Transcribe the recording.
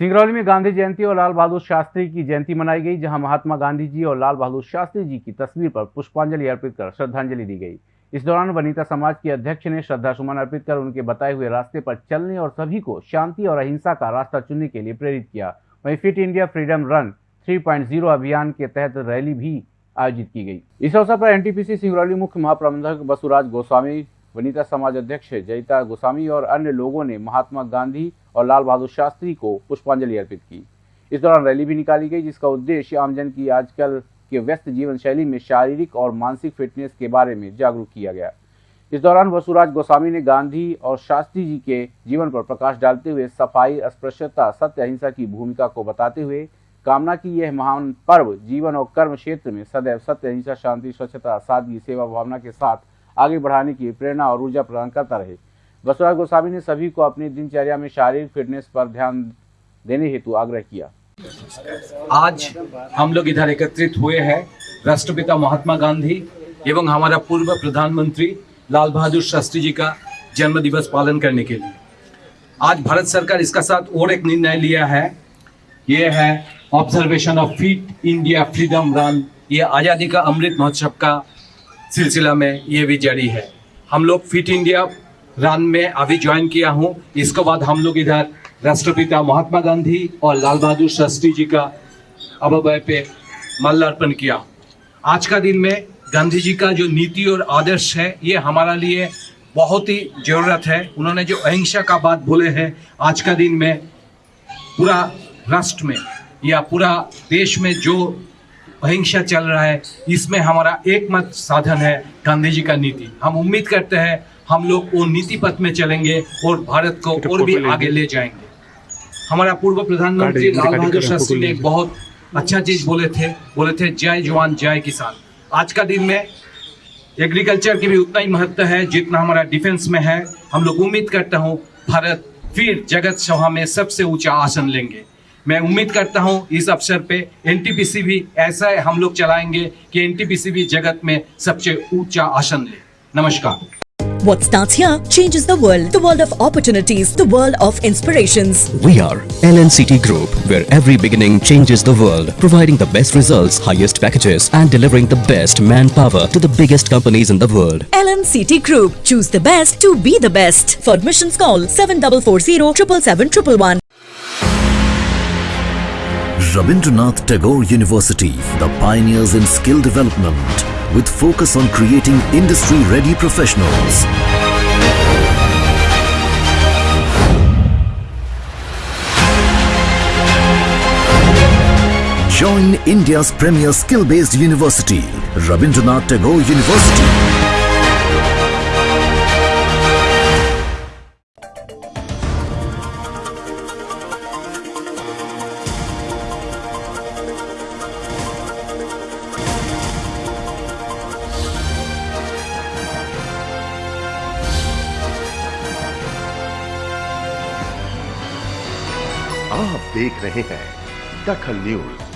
सिंगरौली में गांधी जयंती और लाल बहादुर शास्त्री की जयंती मनाई गई, जहाँ महात्मा गांधी जी और लाल बहादुर शास्त्री जी की तस्वीर पर पुष्पांजलि अर्पित कर श्रद्धांजलि दी गई। इस दौरान वनिता समाज के अध्यक्ष ने श्रद्धा सुमन अर्पित कर उनके बताए हुए रास्ते पर चलने और सभी को शांति और अहिंसा का रास्ता चुनने के लिए प्रेरित किया। वहीं फिट इंडिया फ्रीडम रन 3.0 अभियान के तहत रैली भी आयोजित की गई। इस अवसर पर एनटीपीसी सिंगरौली मुख्य महाप्रबंधक बसुराज गोस्वामी, वनिता समाज अध्यक्ष जयिता गोस्वामी और अन्य लोगों ने महात्मा गांधी और लाल बहादुर शास्त्री को पुष्पांजलि अर्पित की। इस दौरान रैली भी निकाली गई, जिसका उद्देश्य आमजन की आजकल के व्यस्त जीवन शैली में शारीरिक और मानसिक फिटनेस के बारे में जागरूक किया गया। इस दौरान वसुराज गोस्वामी ने गांधी और शास्त्री जी के जीवन पर प्रकाश डालते हुए सफ़ाई, अस्पृश्यता, सत्य, अहिंसा की भूमिका को बताते हुए कामना की यह महान पर्व जीवन और कर्म क्षेत्र में सदैव सत्य, अहिंसा, शांति, स्वच्छता, सादगी, सेवा, भावना के साथ आगे बढ़ाने की प्रेरणा और ऊर्जा प्रदान करता रहे। बसवराज गोस्वामी ने सभी को अपनी दिनचर्या में शारीरिक फिटनेस पर ध्यान देने हेतु आग्रह किया। आज हम लोग इधर एकत्रित हुए हैं, राष्ट्रपिता महात्मा गांधी एवं हमारा पूर्व प्रधानमंत्री लाल बहादुर शास्त्री जी का जन्म दिवस पालन करने के लिए। आज भारत सरकार इसका साथ और एक निर्णय लिया है। ये है observation of Fit India Freedom Run ये आज़ादी का अमृत महोत्सव का सिलसिला में ये भी जारी है। हम लोग फिट इंडिया रन में अभी ज्वाइन किया हूँ। इसके बाद हम लोग इधर राष्ट्रपिता महात्मा गांधी और लाल बहादुर शास्त्री जी का अभय पे माल्यार्पण किया। आज का दिन में गांधी जी का जो नीति और आदर्श है, ये हमारा लिए बहुत ही ज़रूरत है। उन्होंने जो अहिंसा का बात बोले हैं, आज का दिन में पूरा राष्ट्र में या पूरा देश में जो अहिंसा चल रहा है, इसमें हमारा एकमात्र साधन है गांधी जी का नीति। हम उम्मीद करते हैं हम लोग वो नीति पथ में चलेंगे और भारत को और भी आगे ले जाएँगे। हमारा पूर्व प्रधानमंत्री लाल बहादुर शास्त्री ने एक बहुत अच्छा चीज़ बोले थे बोले थे जय जवान जय किसान। आज का दिन में एग्रीकल्चर की भी उतना ही महत्व है जितना हमारा डिफेंस में है। हम लोग उम्मीद करता हूँ भारत फिर जगत सभा में सबसे ऊँचा आसन लेंगे। मैं उम्मीद करता हूँ इस अवसर पे एनटीपीसी भी ऐसा हम लोग चलाएँगे कि एनटीपीसी भी जगत में सबसे ऊँचा आसन ले। नमस्कार। What starts here changes the world. The world of opportunities, the world of inspirations. We are LNCT Group, where every beginning changes the world, providing the best results, highest packages, and delivering the best manpower to the biggest companies in the world. LNCT Group. Choose the best to be the best. For admissions, call 7440 777 Rabindranath Tagore University, the pioneers in skill development, with focus on creating industry-ready professionals. Join India's premier skill-based university, Rabindranath Tagore University. आप देख रहे हैं दखल news.